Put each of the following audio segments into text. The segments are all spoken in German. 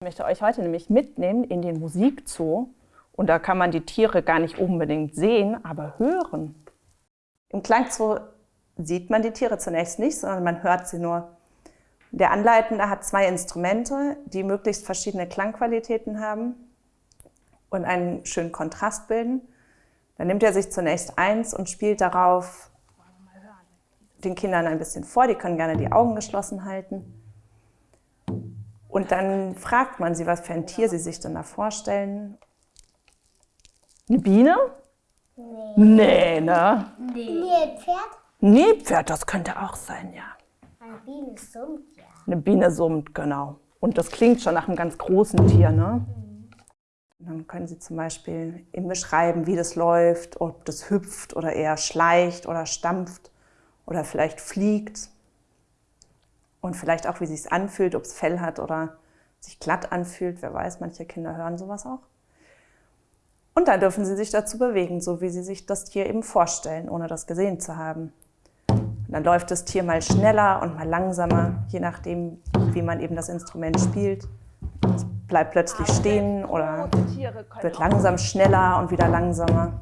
möchte euch heute nämlich mitnehmen in den Musikzoo. Und da kann man die Tiere gar nicht unbedingt sehen, aber hören. Im Klangzoo sieht man die Tiere zunächst nicht, sondern man hört sie nur. Der Anleitende hat zwei Instrumente, die möglichst verschiedene Klangqualitäten haben und einen schönen Kontrast bilden. Dann nimmt er sich zunächst eins und spielt darauf den Kindern ein bisschen vor. Die können gerne die Augen geschlossen halten. Und dann fragt man sie, was für ein Tier sie sich denn da vorstellen. Eine Biene? Nee. Nee, ne? Nee. Nee, Pferd? Nilpferd, das könnte auch sein, ja. Eine Biene summt, ja. Eine Biene summt, genau. Und das klingt schon nach einem ganz großen Tier, ne? Mhm. Dann können Sie zum Beispiel ihm beschreiben, wie das läuft, ob das hüpft oder eher schleicht oder stampft oder vielleicht fliegt. Und vielleicht auch, wie es sich anfühlt, ob es Fell hat oder sich glatt anfühlt. Wer weiß, manche Kinder hören sowas auch. Und dann dürfen Sie sich dazu bewegen, so wie Sie sich das Tier eben vorstellen, ohne das gesehen zu haben. Und dann läuft das Tier mal schneller und mal langsamer, je nachdem, wie man eben das Instrument spielt. Es bleibt plötzlich stehen oder wird langsam schneller und wieder langsamer.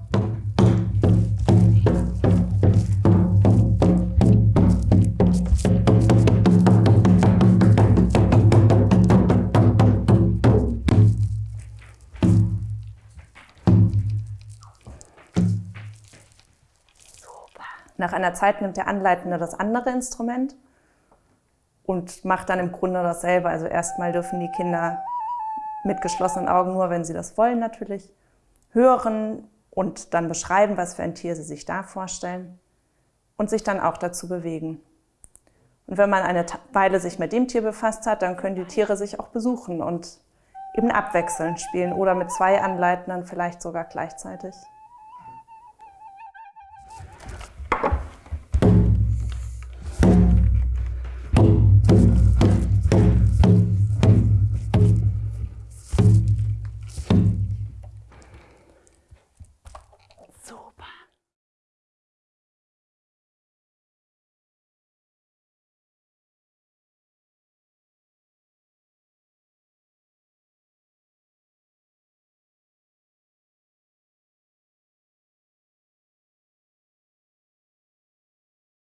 Nach einer Zeit nimmt der Anleitende das andere Instrument und macht dann im Grunde dasselbe. Also erstmal dürfen die Kinder mit geschlossenen Augen, nur wenn sie das wollen natürlich, hören und dann beschreiben, was für ein Tier sie sich da vorstellen und sich dann auch dazu bewegen. Und wenn man eine Weile sich mit dem Tier befasst hat, dann können die Tiere sich auch besuchen und eben abwechselnd spielen oder mit zwei Anleitenden vielleicht sogar gleichzeitig.